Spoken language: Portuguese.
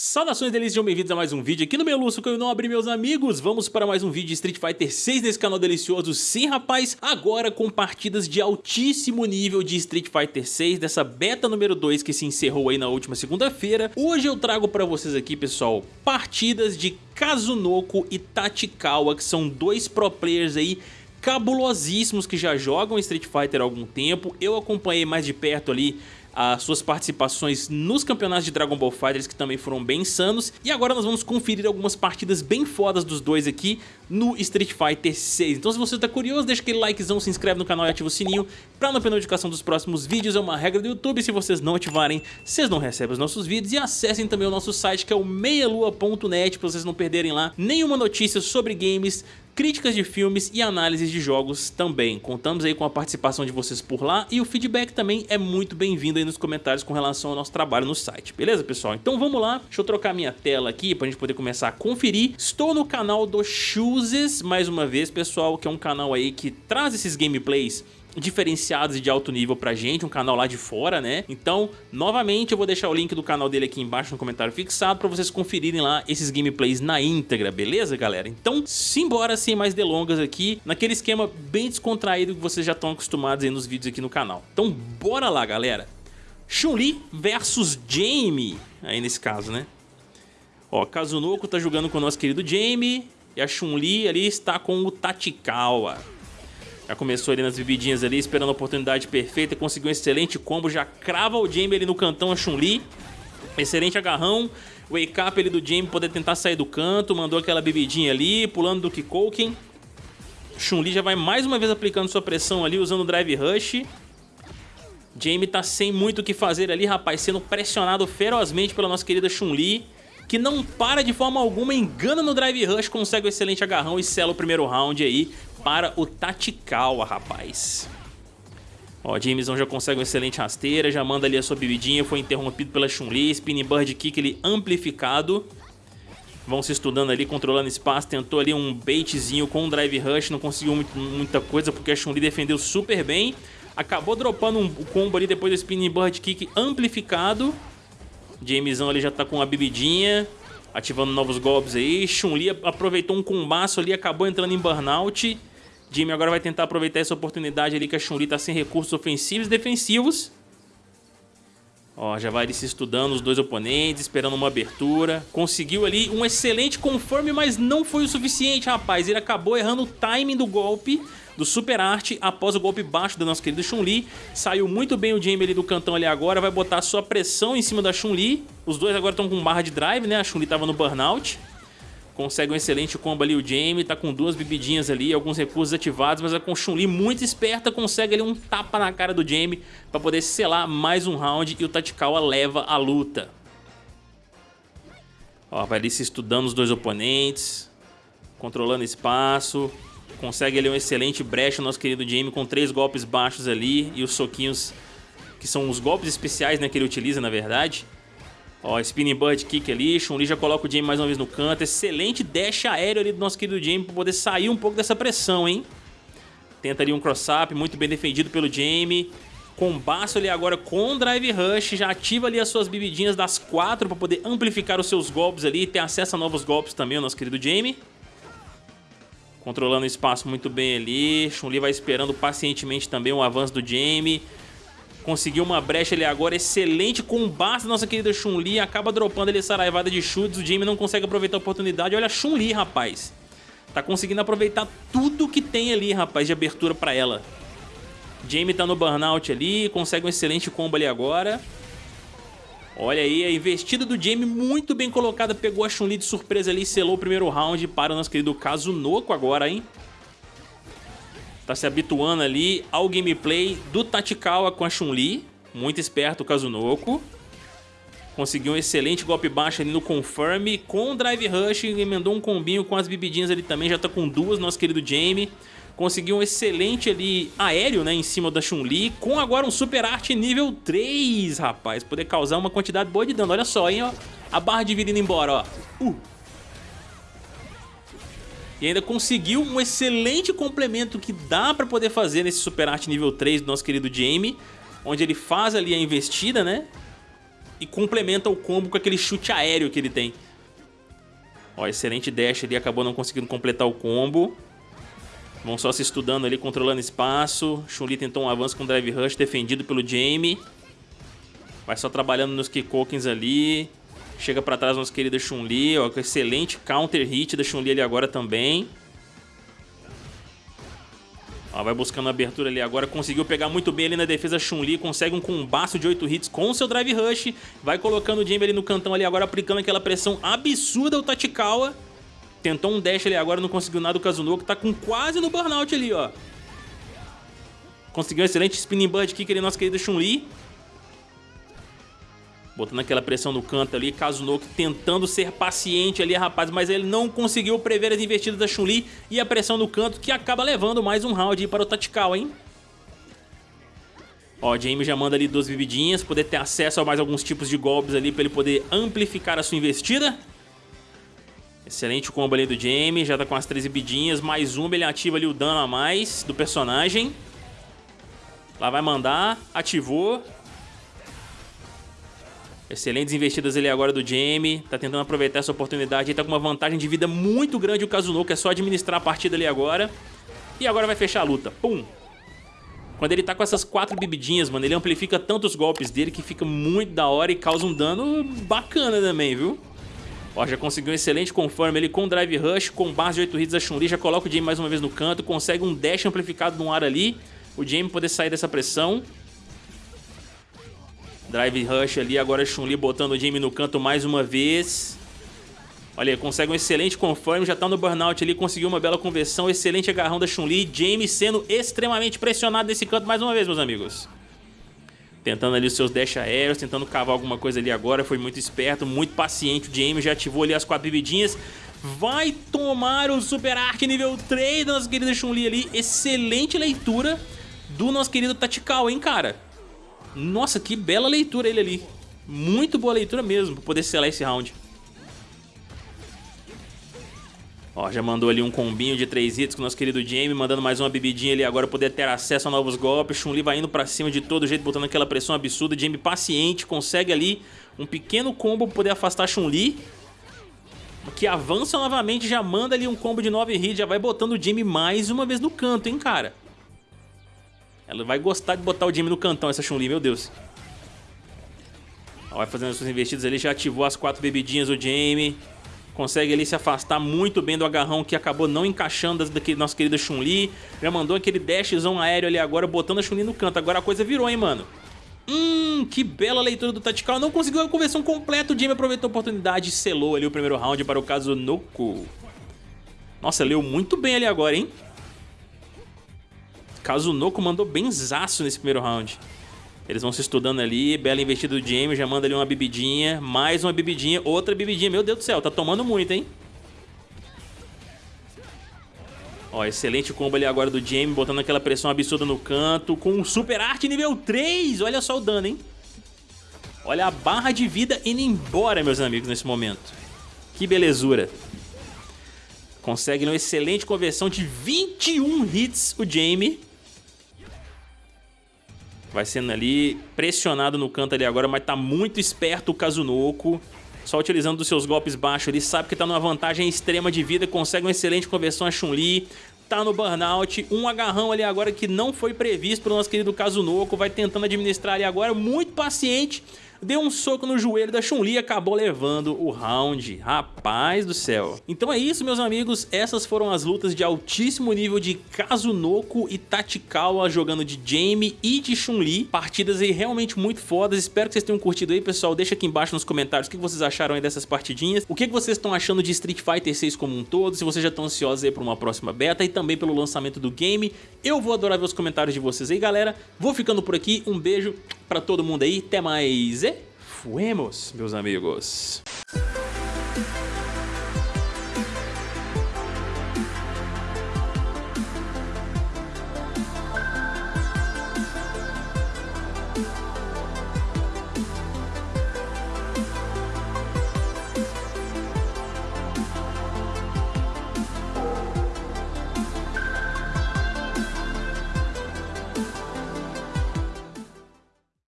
Saudações delícias, sejam bem-vindos a mais um vídeo aqui no Meluço que eu não abri meus amigos. Vamos para mais um vídeo de Street Fighter 6 nesse canal delicioso. Sim rapaz, agora com partidas de altíssimo nível de Street Fighter 6 Dessa beta número 2 que se encerrou aí na última segunda-feira. Hoje eu trago para vocês aqui pessoal, partidas de Kazunoko e Tachikawa Que são dois pro players aí cabulosíssimos que já jogam Street Fighter há algum tempo. Eu acompanhei mais de perto ali as suas participações nos campeonatos de Dragon Ball FiGhters que também foram bem insanos. E agora nós vamos conferir algumas partidas bem fodas dos dois aqui no Street Fighter 6. Então se você está curioso, deixa aquele likezão, se inscreve no canal e ativa o sininho para não perder notificação dos próximos vídeos, é uma regra do YouTube, se vocês não ativarem, vocês não recebem os nossos vídeos. E acessem também o nosso site que é o meialua.net para vocês não perderem lá nenhuma notícia sobre games, críticas de filmes e análises de jogos também. Contamos aí com a participação de vocês por lá e o feedback também é muito bem-vindo aí nos comentários com relação ao nosso trabalho no site, beleza pessoal? Então vamos lá, deixa eu trocar minha tela aqui pra gente poder começar a conferir. Estou no canal do Chooses, mais uma vez pessoal, que é um canal aí que traz esses gameplays diferenciados e de alto nível pra gente, um canal lá de fora, né? Então, novamente, eu vou deixar o link do canal dele aqui embaixo no comentário fixado pra vocês conferirem lá esses gameplays na íntegra, beleza, galera? Então, simbora sem mais delongas aqui, naquele esquema bem descontraído que vocês já estão acostumados aí nos vídeos aqui no canal. Então, bora lá, galera! Chun-Li versus Jamie, aí nesse caso, né? Ó, Kazunoko tá jogando com o nosso querido Jamie e a Chun-Li ali está com o Tachikawa. Já começou ali nas bebidinhas ali, esperando a oportunidade perfeita, conseguiu um excelente combo, já crava o Jamie ali no cantão, a Chun-Li. Excelente agarrão, wake up ali do Jamie poder tentar sair do canto, mandou aquela bebidinha ali, pulando do Kikoken. Chun-Li já vai mais uma vez aplicando sua pressão ali, usando o Drive Rush. Jamie tá sem muito o que fazer ali, rapaz, sendo pressionado ferozmente pela nossa querida Chun-Li que não para de forma alguma, engana no Drive Rush, consegue um excelente agarrão e sela o primeiro round aí para o Tachikawa, rapaz. Ó, Jameson já consegue uma excelente rasteira, já manda ali a sua bebidinha, foi interrompido pela Chun-Li, Spinning Bird Kick ele amplificado. Vão se estudando ali, controlando espaço, tentou ali um baitzinho com um Drive Rush, não conseguiu muito, muita coisa porque a Chun-Li defendeu super bem. Acabou dropando um combo ali depois do Spinning Bird Kick amplificado. Jamesão ali já tá com a bebidinha, ativando novos golpes aí. Chun-Li aproveitou um combaço ali, acabou entrando em burnout. Jimmy agora vai tentar aproveitar essa oportunidade ali que a Chun-Li tá sem recursos ofensivos e defensivos. Ó, já vai ali se estudando os dois oponentes, esperando uma abertura. Conseguiu ali um excelente confirm, mas não foi o suficiente, rapaz. Ele acabou errando o timing do golpe do Super Arte após o golpe baixo da nossa querida Chun-Li. Saiu muito bem o Jamie ali do cantão ali agora, vai botar sua pressão em cima da Chun-Li. Os dois agora estão com barra de drive, né? A Chun-Li estava no burnout. Consegue um excelente combo ali o Jamie, tá com duas bebidinhas ali, alguns recursos ativados, mas a com Chun-Li muito esperta, consegue ali um tapa na cara do Jamie para poder selar mais um round e o Tachikawa leva a luta. Ó, vai ali se estudando os dois oponentes, controlando espaço, Consegue ali um excelente brecha, nosso querido Jamie, com três golpes baixos ali e os soquinhos, que são os golpes especiais né, que ele utiliza, na verdade. Ó, Spinning Bird Kick ali, Chun-Li já coloca o Jamie mais uma vez no canto. Excelente dash aéreo ali do nosso querido Jamie para poder sair um pouco dessa pressão, hein? Tenta ali um cross-up, muito bem defendido pelo Jamie. Combaço ali agora com Drive Rush, já ativa ali as suas bebidinhas das quatro para poder amplificar os seus golpes ali e ter acesso a novos golpes também, o nosso querido Jamie. Controlando o espaço muito bem ali. Chun-Li vai esperando pacientemente também o avanço do Jamie. Conseguiu uma brecha ali agora. Excelente combate da nossa querida Chun-Li. Acaba dropando ali essa raivada de chutes. O Jamie não consegue aproveitar a oportunidade. Olha a Chun-Li, rapaz. Tá conseguindo aproveitar tudo que tem ali, rapaz, de abertura pra ela. Jamie tá no burnout ali. Consegue um excelente combo ali agora. Olha aí, a investida do Jamie muito bem colocada, pegou a Chun-Li de surpresa ali selou o primeiro round para o nosso querido Kazunoko agora, hein? Tá se habituando ali ao gameplay do Tachikawa com a Chun-Li, muito esperto o Kazunoko. Conseguiu um excelente golpe baixo ali no Confirm, com o Drive Rush, emendou um combinho com as bebidinhas ali também, já tá com duas, nosso querido Jamie. Conseguiu um excelente ali aéreo, né, em cima da Chun-Li, com agora um Super Arte nível 3, rapaz. Poder causar uma quantidade boa de dano. Olha só, hein, ó. A barra de vida indo embora, ó. Uh. E ainda conseguiu um excelente complemento que dá pra poder fazer nesse Super Arte nível 3 do nosso querido Jamie. Onde ele faz ali a investida, né? e complementa o combo com aquele chute aéreo que ele tem. Ó, excelente dash ali, acabou não conseguindo completar o combo. Vão só se estudando ali, controlando espaço. Chun-Li tentou um avanço com Drive Rush, defendido pelo Jamie. Vai só trabalhando nos Kikokens ali. Chega pra trás nossa querida Chun-Li, ó, excelente counter hit da Chun-Li ali agora também. Ó, vai buscando a abertura ali agora, conseguiu pegar muito bem ali na defesa Chun-Li, consegue um combaço de 8 hits com o seu Drive Rush, vai colocando o Jamie ali no cantão ali agora, aplicando aquela pressão absurda ao Tachikawa. Tentou um dash ali agora, não conseguiu nada o Kazunoko, tá com quase no burnout ali, ó. Conseguiu um excelente spinning bird kick ali, nossa querida Chun-Li. Botando aquela pressão no canto ali, Kazunoko tentando ser paciente ali, rapaz, mas ele não conseguiu prever as investidas da Chun-Li e a pressão no canto que acaba levando mais um round para o Tactical, hein? Ó, Jamie já manda ali duas vividinhas, poder ter acesso a mais alguns tipos de golpes ali para ele poder amplificar a sua investida. Excelente combo ali do Jamie, já tá com as três bidinhas, mais uma, ele ativa ali o dano a mais do personagem. Lá vai mandar, ativou, Excelentes investidas ali agora do Jamie. Tá tentando aproveitar essa oportunidade. Ele tá com uma vantagem de vida muito grande o Kazunoko. É só administrar a partida ali agora. E agora vai fechar a luta. Pum! Quando ele tá com essas quatro bebidinhas, mano, ele amplifica tanto os golpes dele que fica muito da hora e causa um dano bacana também, viu? Ó, já conseguiu um excelente confirm ele com Drive Rush, com base de 8 hits da Chun-Li, já coloca o Jamie mais uma vez no canto, consegue um dash amplificado no ar ali, o Jamie poder sair dessa pressão. Drive Rush ali, agora Chun-Li botando o Jamie no canto mais uma vez. Olha, consegue um excelente confirm, já tá no burnout ali, conseguiu uma bela conversão, excelente agarrão da Chun-Li. Jamie sendo extremamente pressionado nesse canto mais uma vez, meus amigos. Tentando ali os seus dash aéreos, tentando cavar alguma coisa ali agora, foi muito esperto, muito paciente. O Jamie já ativou ali as quatro bebidinhas. Vai tomar o Super Arc nível 3 da nossa querida Chun-Li ali. Excelente leitura do nosso querido Tactical, hein, cara? Nossa, que bela leitura ele ali. Muito boa leitura mesmo pra poder selar esse round. Ó, já mandou ali um combinho de três hits com o nosso querido Jamie, mandando mais uma bebidinha ali agora poder ter acesso a novos golpes. Chun-Li vai indo pra cima de todo jeito, botando aquela pressão absurda. Jamie paciente, consegue ali um pequeno combo pra poder afastar Chun-Li. Que avança novamente, já manda ali um combo de 9 hits, já vai botando o Jamie mais uma vez no canto, hein, cara. Ela vai gostar de botar o Jamie no cantão, essa Chun-Li, meu Deus. vai fazendo as suas investidas ali, já ativou as quatro bebidinhas o Jamie. Consegue ali se afastar muito bem do agarrão que acabou não encaixando das, daquele nosso querido Chun-Li. Já mandou aquele dashzão aéreo ali agora, botando a Chun-Li no canto. Agora a coisa virou, hein, mano. Hum, que bela leitura do Tactical. Não conseguiu a conversão completa. O Jamie aproveitou a oportunidade e selou ali o primeiro round para o caso Noko. Nossa, leu muito bem ali agora, hein? Kazunoko mandou benzaço nesse primeiro round. Eles vão se estudando ali, bela investida do Jamie, já manda ali uma bebidinha, mais uma bebidinha, outra bebidinha. Meu Deus do céu, tá tomando muito, hein? Ó, excelente combo ali agora do Jamie, botando aquela pressão absurda no canto, com um Super Arte nível 3. Olha só o dano, hein? Olha a barra de vida indo embora, meus amigos, nesse momento. Que belezura. Consegue uma excelente conversão de 21 hits o Jamie. Vai sendo ali pressionado no canto ali agora, mas tá muito esperto o Kazunoko. Só utilizando dos seus golpes baixos ali, sabe que tá numa vantagem extrema de vida, consegue uma excelente conversão a Chun-Li. Tá no burnout, um agarrão ali agora que não foi previsto pelo nosso querido Kazunoko. Vai tentando administrar ali agora, muito paciente deu um soco no joelho da Chun-Li e acabou levando o round. Rapaz do céu. Então é isso, meus amigos. Essas foram as lutas de altíssimo nível de Kazunoko e Tachikawa jogando de Jamie e de Chun-Li. Partidas aí realmente muito fodas. Espero que vocês tenham curtido aí, pessoal. Deixa aqui embaixo nos comentários o que vocês acharam aí dessas partidinhas. O que vocês estão achando de Street Fighter 6 como um todo. Se vocês já estão ansiosos aí por uma próxima beta e também pelo lançamento do game. Eu vou adorar ver os comentários de vocês aí, galera. Vou ficando por aqui. Um beijo pra todo mundo aí. Até mais. Fuemos, meus amigos.